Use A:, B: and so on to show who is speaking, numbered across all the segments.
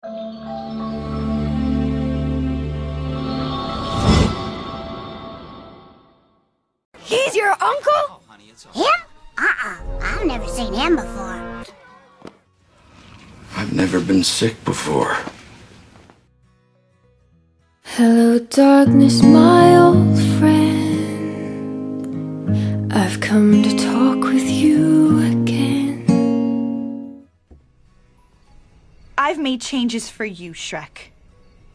A: He's your uncle?
B: Him? Uh-uh. I've never seen him before.
C: I've never been sick before.
D: Hello, darkness, my old friend. I've come to talk with you
A: I've made changes for you, Shrek.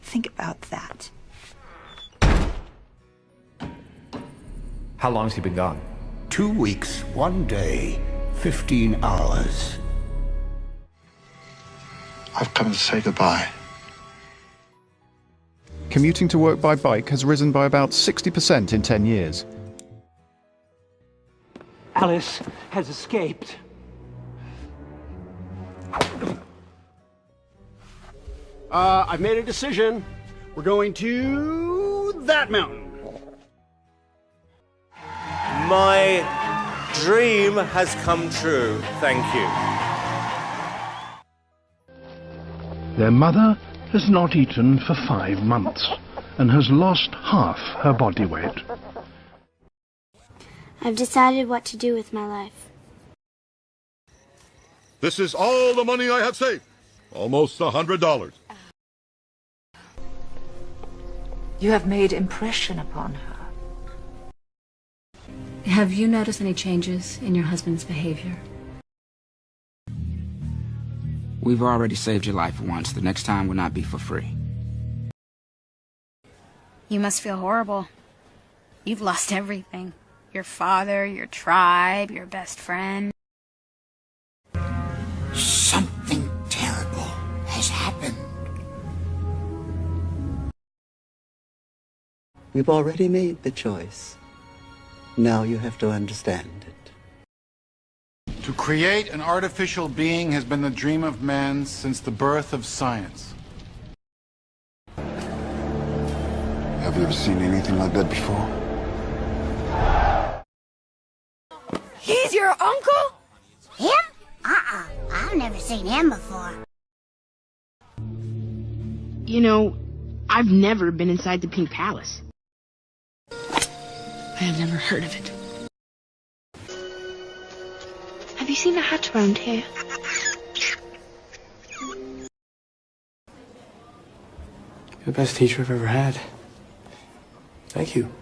A: Think about that.
E: How long's he been gone?
F: Two weeks, one day, 15 hours.
C: I've come to say goodbye.
G: Commuting to work by bike has risen by about 60% in 10 years.
H: Alice has escaped.
I: Uh, I've made a decision. We're going to that mountain.
J: My dream has come true. Thank you.
F: Their mother has not eaten for five months and has lost half her body weight.
B: I've decided what to do with my life.
K: This is all the money I have saved. Almost a hundred dollars.
A: You have made impression upon her.
D: Have you noticed any changes in your husband's behavior?
L: We've already saved your life once. The next time will not be for free.
B: You must feel horrible. You've lost everything. Your father, your tribe, your best friend.
M: We've already made the choice. Now you have to understand it.
C: To create an artificial being has been the dream of man since the birth of science. Have you ever seen anything like that before?
A: He's your uncle?
B: Him? Uh-uh. I've never seen him before.
N: You know, I've never been inside the Pink Palace. I have never heard of it. Have you seen a hut around here?
E: You're the best teacher I've ever had. Thank you.